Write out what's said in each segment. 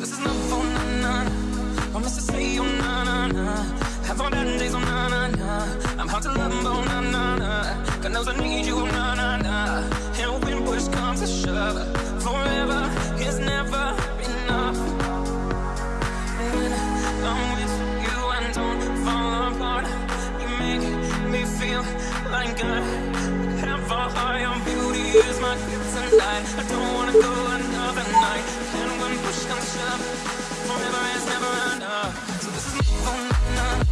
This is love, four, na na na. Promise to say, oh na na na. Have all bad days, oh na na na. I'm hard to love, oh na na na. God knows I need you, oh, na na na. And when push comes to shove, forever is never enough. When I'm with you, I don't fall apart. You make me feel like I have all your beauty is my kryptonite. I don't wanna go push comes shove, forever is never enough. So this is my phone. Oh,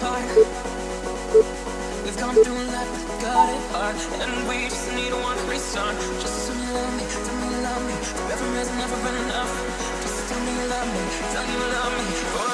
so hard We've gone through life, got it hard And we just need one restart Just tell me you love me, tell me you love me. Forever is never enough. Just tell me you love me, tell me you love me.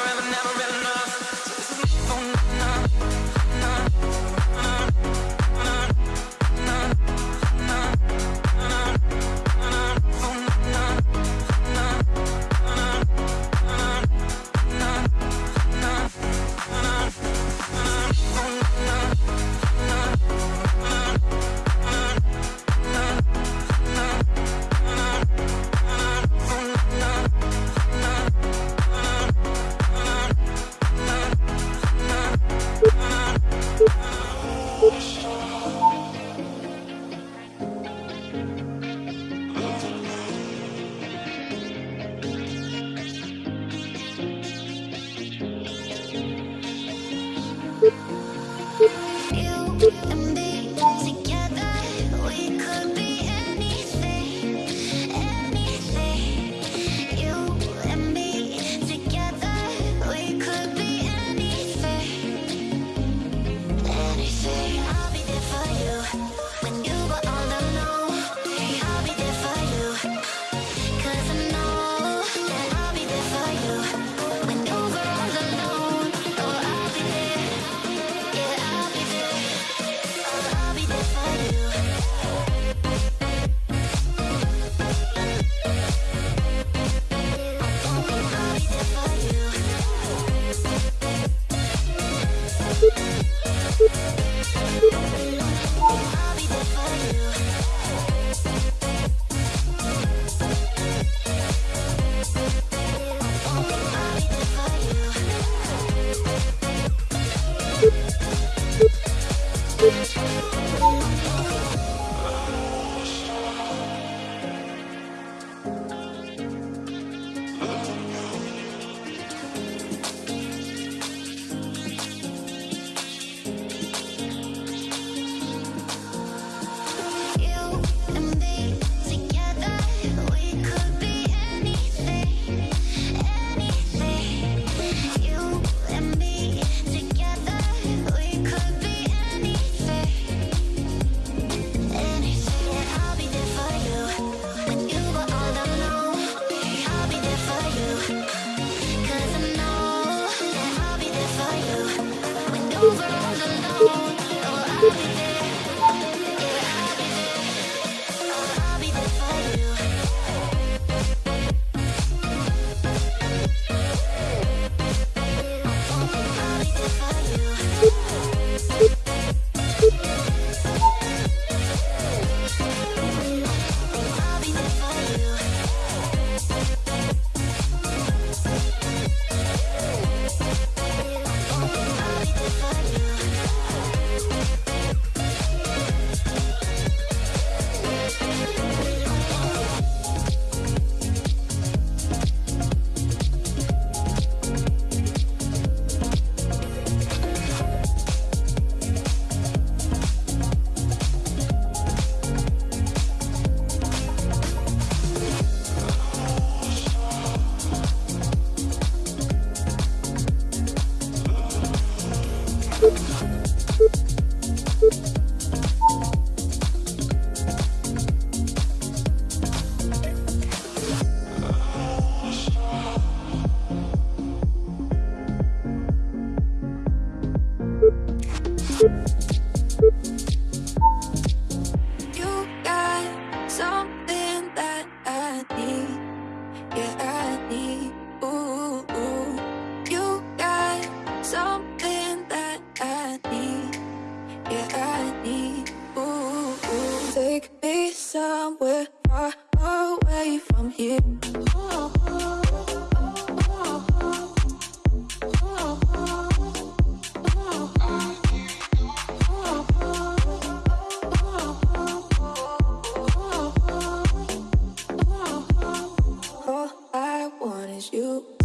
You.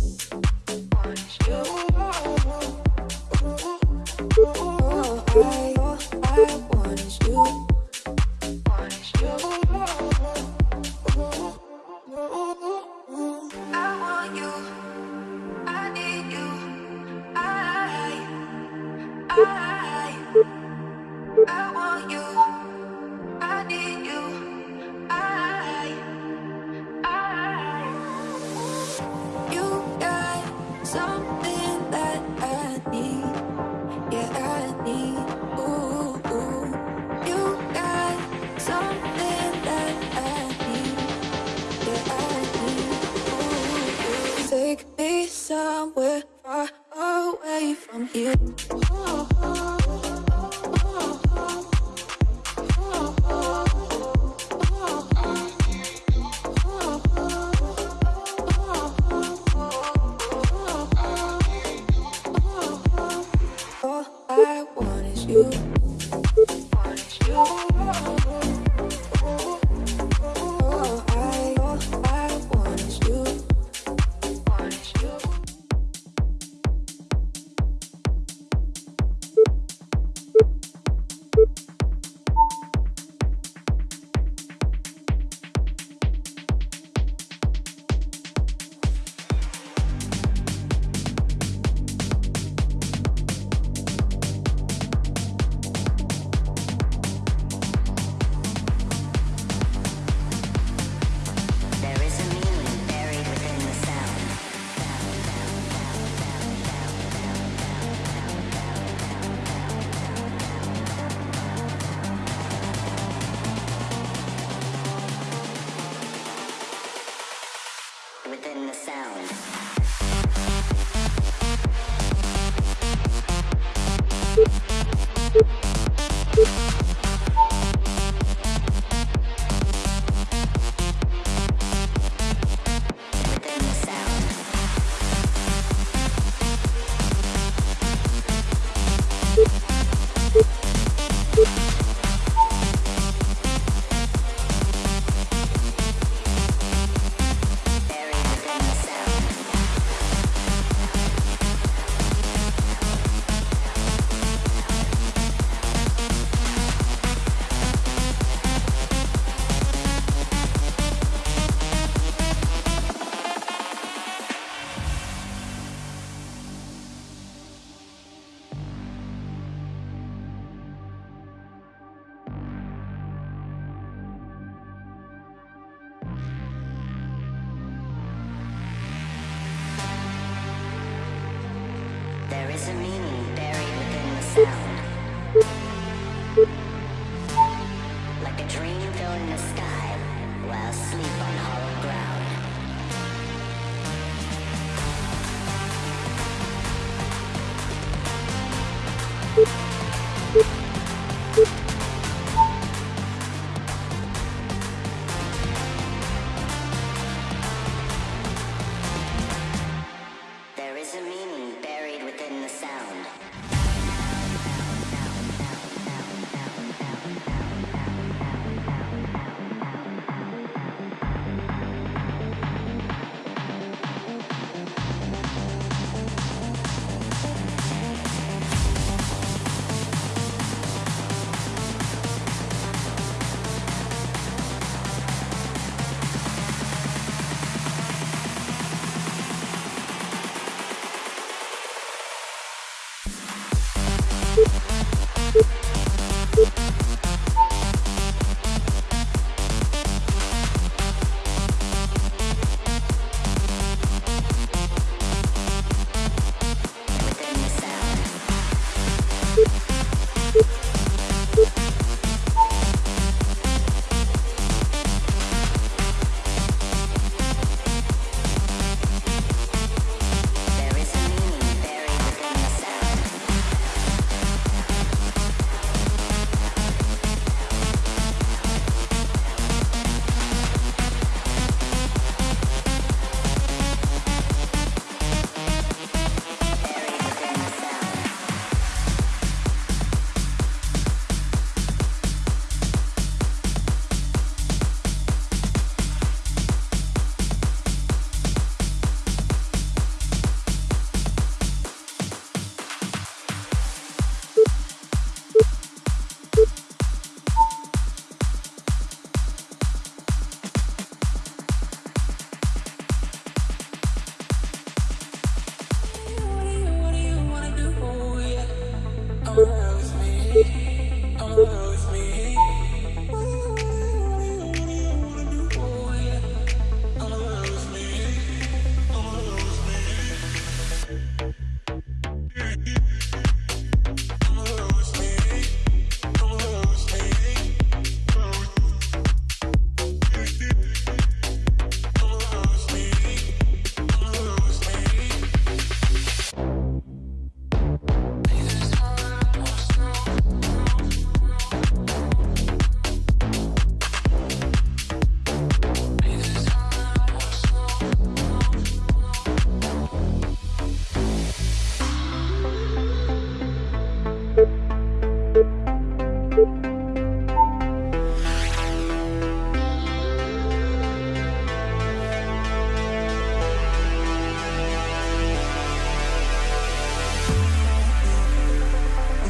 dream filled in the sky while sleep on hollow ground.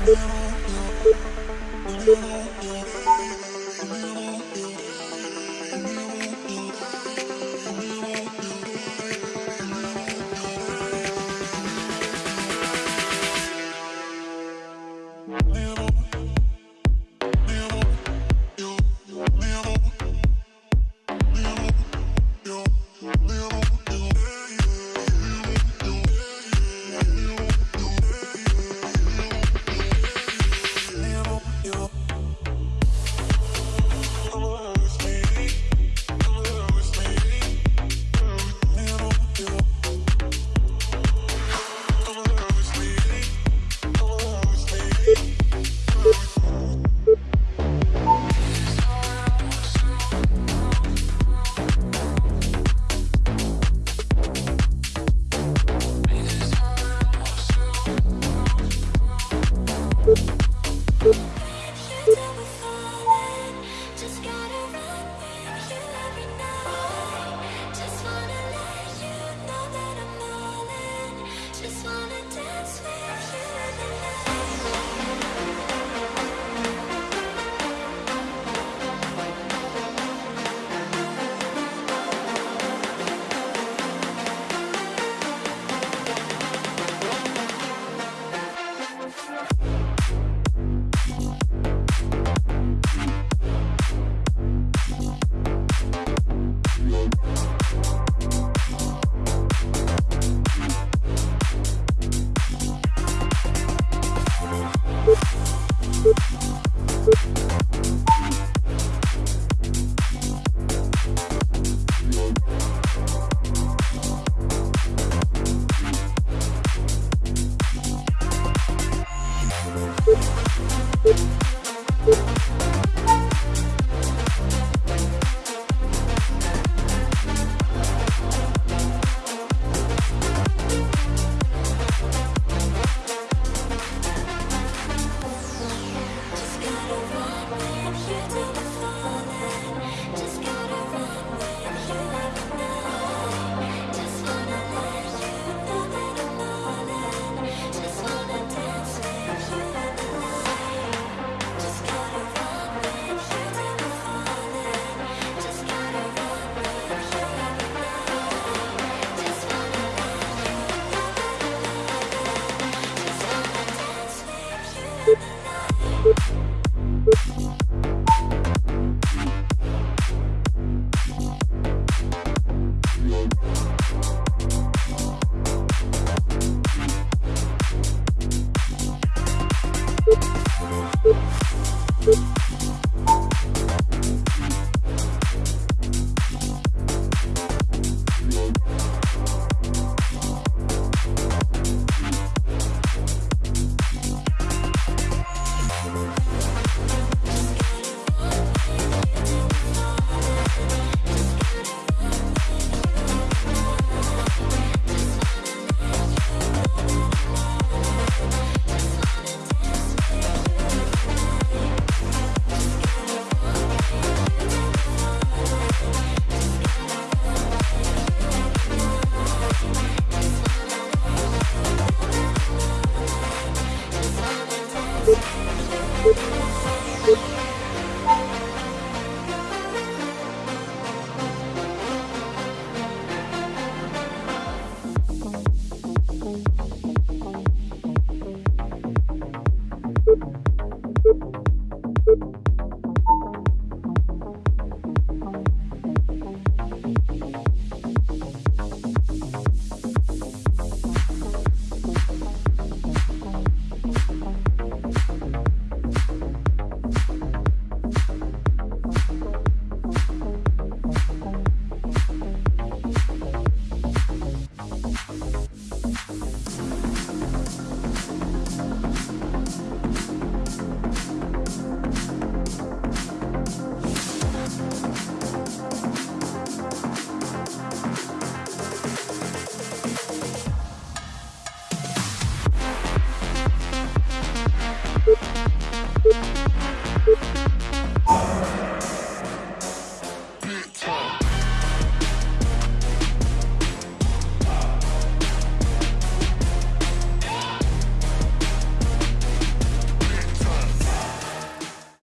Thank you.